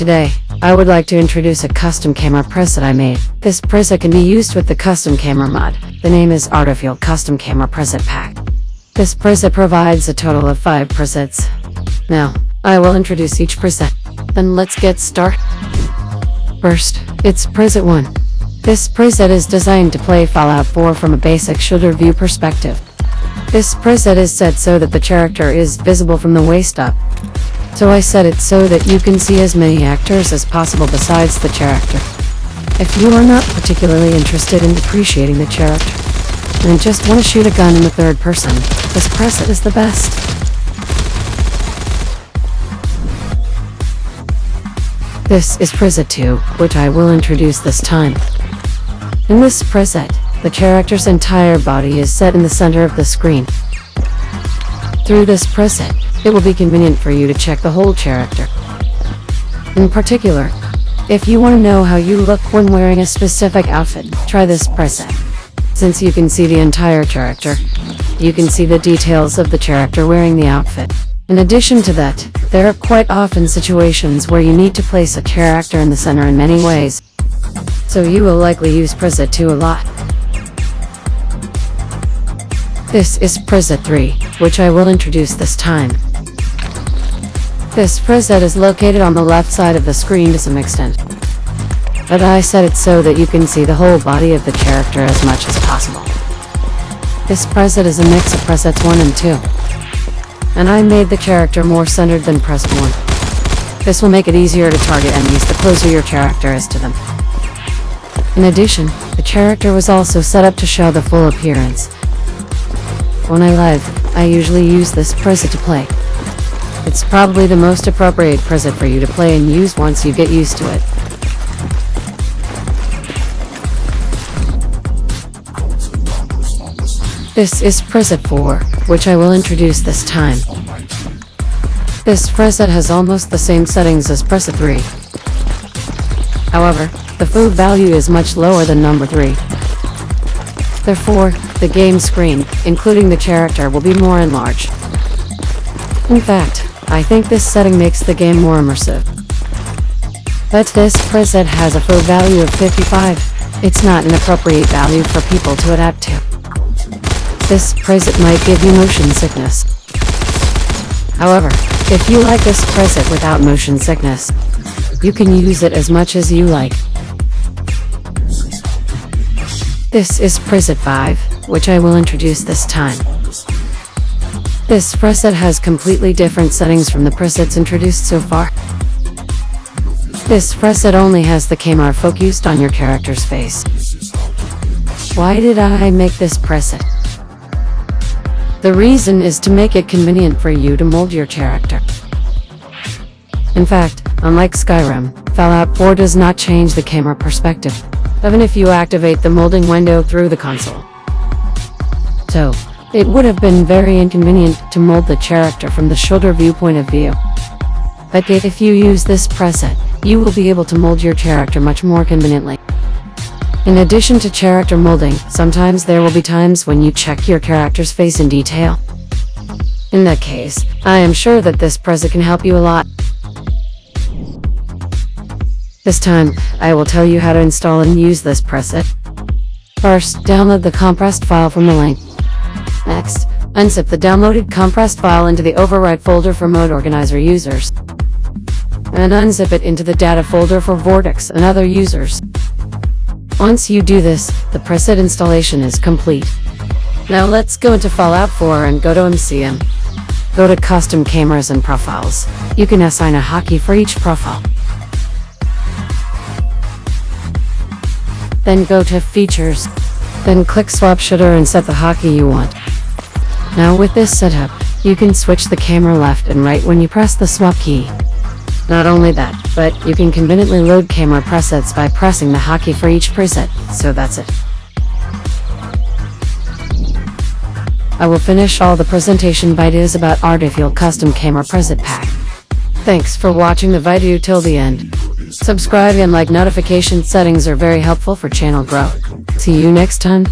Today, I would like to introduce a custom camera preset I made. This preset can be used with the custom camera mod. The name is Artifield Custom Camera Preset Pack. This preset provides a total of 5 presets. Now, I will introduce each preset. Then let's get started. First, it's preset 1. This preset is designed to play Fallout 4 from a basic shoulder view perspective. This preset is set so that the character is visible from the waist up. So I set it so that you can see as many actors as possible besides the character. If you are not particularly interested in appreciating the character, and just want to shoot a gun in the third person, this preset is the best. This is preset 2, which I will introduce this time. In this preset, the character's entire body is set in the center of the screen. Through this preset, it will be convenient for you to check the whole character. In particular, if you want to know how you look when wearing a specific outfit, try this preset. Since you can see the entire character, you can see the details of the character wearing the outfit. In addition to that, there are quite often situations where you need to place a character in the center in many ways, so you will likely use preset 2 a lot. This is preset 3, which I will introduce this time. This preset is located on the left side of the screen to some extent, but I set it so that you can see the whole body of the character as much as possible. This preset is a mix of presets 1 and 2, and I made the character more centered than preset 1. This will make it easier to target enemies the closer your character is to them. In addition, the character was also set up to show the full appearance. When I live, I usually use this preset to play. It's probably the most appropriate preset for you to play and use once you get used to it. This is preset 4, which I will introduce this time. This preset has almost the same settings as preset 3. However, the FOV value is much lower than number 3. Therefore, the game screen, including the character, will be more enlarged. In fact, I think this setting makes the game more immersive. But this preset has a FOV value of 55. It's not an appropriate value for people to adapt to. This preset might give you motion sickness. However, if you like this preset without motion sickness, you can use it as much as you like. This is preset 5, which I will introduce this time. This preset has completely different settings from the presets introduced so far. This preset only has the camera focused on your character's face. Why did I make this preset? The reason is to make it convenient for you to mold your character. In fact, unlike Skyrim, Fallout 4 does not change the camera perspective even if you activate the molding window through the console. So, it would have been very inconvenient to mold the character from the shoulder viewpoint of view. But if you use this preset, you will be able to mold your character much more conveniently. In addition to character molding, sometimes there will be times when you check your character's face in detail. In that case, I am sure that this preset can help you a lot. This time, I will tell you how to install and use this preset. First, download the compressed file from the link. Next, unzip the downloaded compressed file into the override folder for Mod Organizer users. And unzip it into the data folder for Vortex and other users. Once you do this, the preset installation is complete. Now let's go into Fallout 4 and go to MCM. Go to Custom Cameras and Profiles. You can assign a hotkey for each profile. Then go to Features. Then click Swap Shoulder and set the hotkey you want. Now with this setup, you can switch the camera left and right when you press the swap key. Not only that, but you can conveniently load camera presets by pressing the hotkey for each preset, so that's it. I will finish all the presentation videos about Artifield Custom Camera Preset Pack. Thanks for watching the video till the end. Subscribe and like notification settings are very helpful for channel growth. See you next time.